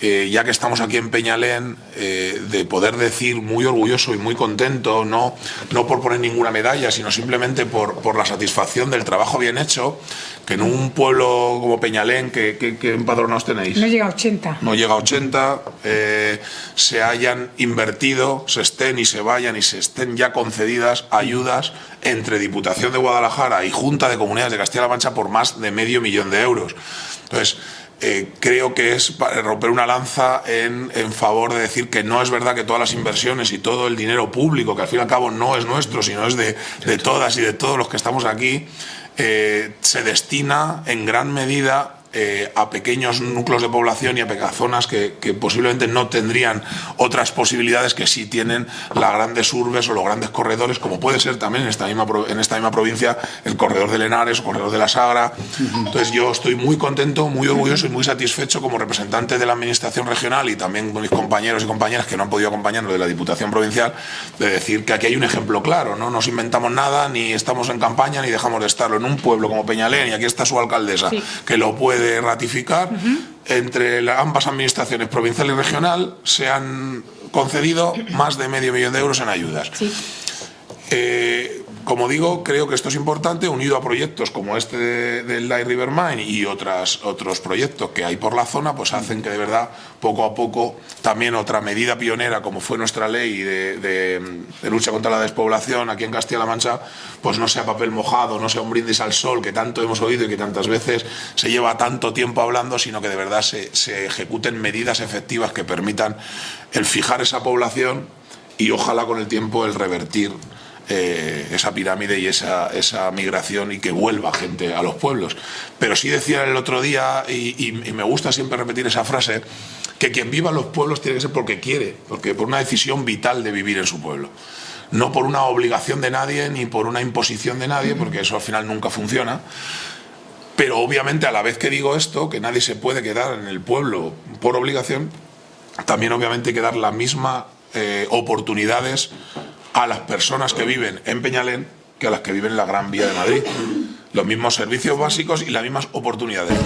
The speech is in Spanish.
eh, ya que estamos aquí en Peñalén, eh, de poder decir muy orgulloso y muy contento, no, no por poner ninguna medalla, sino simplemente por, por la satisfacción del trabajo bien hecho, que en un pueblo como Peñalén, que, que, que empadronados tenéis? No llega a 80. No llega a 80, eh, se hayan invertido, se estén y se vayan y se estén ya concedidas ayudas entre Diputación de Guadalajara y Junta de Comunidades de Castilla-La Mancha por más de medio millón de euros. Entonces, eh, creo que es romper una lanza en, en, favor de decir que no es verdad que todas las inversiones y todo el dinero público, que al fin y al cabo no es nuestro, sino es de, de todas y de todos los que estamos aquí, eh, se destina en gran medida eh, a pequeños núcleos de población y a zonas que, que, posiblemente no tendrían otras posibilidades que sí tienen las grandes urbes o los grandes corredores, como puede ser también en esta misma, en esta misma provincia el corredor de Lenares o corredor de la Sagra. Entonces yo estoy muy contento, muy orgulloso y muy satisfecho como representante de la Administración regional y también con mis compañeros y compañeras que no han podido acompañarnos de la Diputación Provincial, de decir que aquí hay un ejemplo claro, no nos inventamos nada, ni estamos en campaña, ni dejamos de estarlo. En un pueblo como Peñalén, y aquí está su alcaldesa, sí. que lo puede ratificar, uh -huh. entre la, ambas administraciones provincial y regional se han concedido más de medio millón de euros en ayudas. Sí. Eh, como digo, creo que esto es importante, unido a proyectos como este del Light River Mine y otras, otros proyectos que hay por la zona, pues hacen que de verdad, poco a poco, también otra medida pionera, como fue nuestra ley de, de, de lucha contra la despoblación aquí en Castilla-La Mancha, pues no sea papel mojado, no sea un brindis al sol que tanto hemos oído y que tantas veces se lleva tanto tiempo hablando, sino que de verdad se, se ejecuten medidas efectivas que permitan el fijar esa población y ojalá con el tiempo el revertir eh, esa pirámide y esa, esa, migración y que vuelva gente a los pueblos. Pero sí decía el otro día, y, me gusta siempre repetir esa frase, que quien viva en los pueblos tiene que ser porque quiere, porque por una decisión vital de vivir en su pueblo. No por una obligación de nadie ni por una imposición de nadie, porque eso al final nunca funciona. Pero obviamente a la vez que digo esto, que nadie se puede quedar en el pueblo por obligación, también obviamente hay que dar las mismas eh, oportunidades a las personas que viven en Peñalén que a las que viven en la Gran Vía de Madrid. Los mismos servicios básicos y las mismas oportunidades.